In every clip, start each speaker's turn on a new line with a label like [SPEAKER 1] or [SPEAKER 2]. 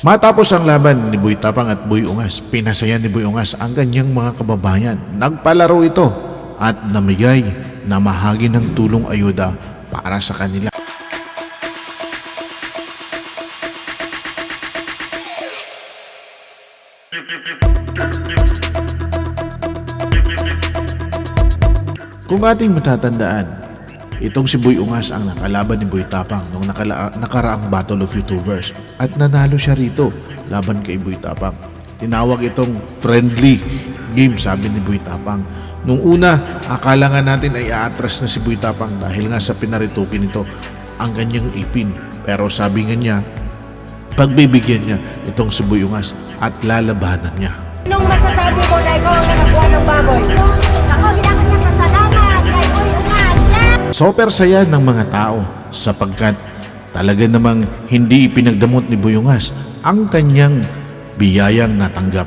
[SPEAKER 1] Matapos ang laban ni Boy Tapang at Boy Ungas, pinasaya ni Boy Ungas ang kanyang mga kababayan. Nagpalaro ito at namigay na mahagi ng tulong ayuda para sa kanila. Kung ating matatandaan, itong si Boy Ungas ang nakalaban ni Boy Tapang nung nakala- nakaraang Battle of YouTubers at nanalo siya rito laban kay Boy Tapang. Tinawag itong friendly game sabi ni Boy Tapang. Nung una, akala nga natin ay aatras na si Boy Tapang dahil nga sa pinaritukin nito ang kanyang ipin. Pero sabi nga niya, pagbibigyan niya itong si Boy Ungas at lalabanan niya.
[SPEAKER 2] Anong masasabi mo na ikaw ang nakakuha ng baboy?
[SPEAKER 3] Ako, ginagawa
[SPEAKER 1] Super saya ng mga tao sapagkat talaga namang hindi ipinagdamot ni Buyungas ang kanyang biyayang natanggap.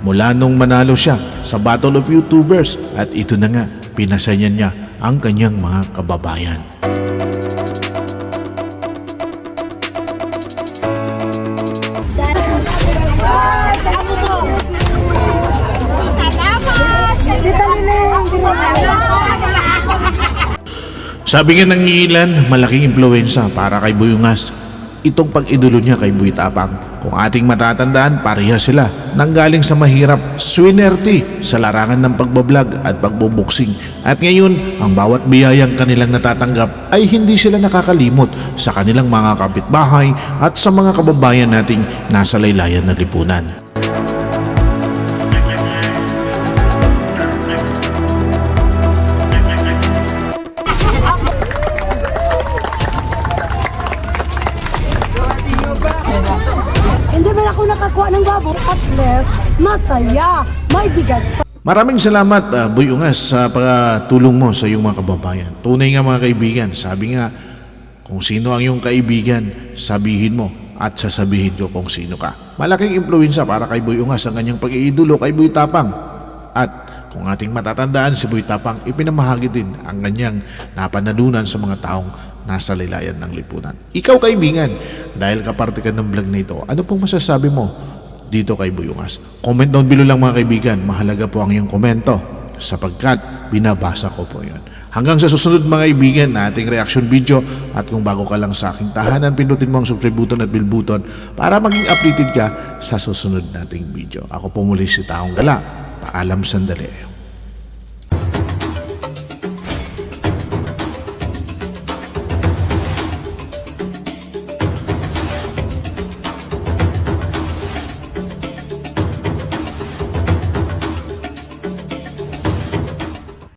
[SPEAKER 1] Mula nung manalo siya sa Battle of YouTubers at ito na nga, pinasaya niya ang kanyang mga kababayan. Sabi nga ng ilan, malaking impluensya para kay Buyungas. Itong pag-idolo niya kay Buy Tapang. Kung ating matatandaan, pareha sila nanggaling sa mahirap, swinerte sa larangan ng pagbablog at pagbubuksing. At ngayon, ang bawat biyayang kanilang natatanggap ay hindi sila nakakalimot sa kanilang mga kapitbahay at sa mga kababayan nating nasa laylayan ng lipunan.
[SPEAKER 2] Ako nakakuha ng baboy. At least, masaya. May bigas pa.
[SPEAKER 1] Maraming salamat, uh, Boy Ungas, sa pagtulong mo sa iyong mga kababayan. Tunay nga mga kaibigan, sabi nga, kung sino ang iyong kaibigan, sabihin mo at sasabihin ko kung sino ka. Malaking impluensya para kay Boy Ungas ang kanyang pag-iidolo kay Boy Tapang. At kung ating matatandaan si Boy Tapang, ipinamahagi din ang kanyang napanalunan sa mga taong nasa laylayan ng lipunan. Ikaw kaibigan, dahil kaparte ka ng vlog na ito, ano pong masasabi mo dito kay Buyungas. Comment down below lang mga kaibigan. Mahalaga po ang iyong komento sapagkat binabasa ko po yon. Hanggang sa susunod mga kaibigan na ating reaction video at kung bago ka lang sa aking tahanan, pindutin mo ang subscribe button at bell button para maging updated ka sa susunod nating video. Ako po muli si Taong Gala. Paalam sandali.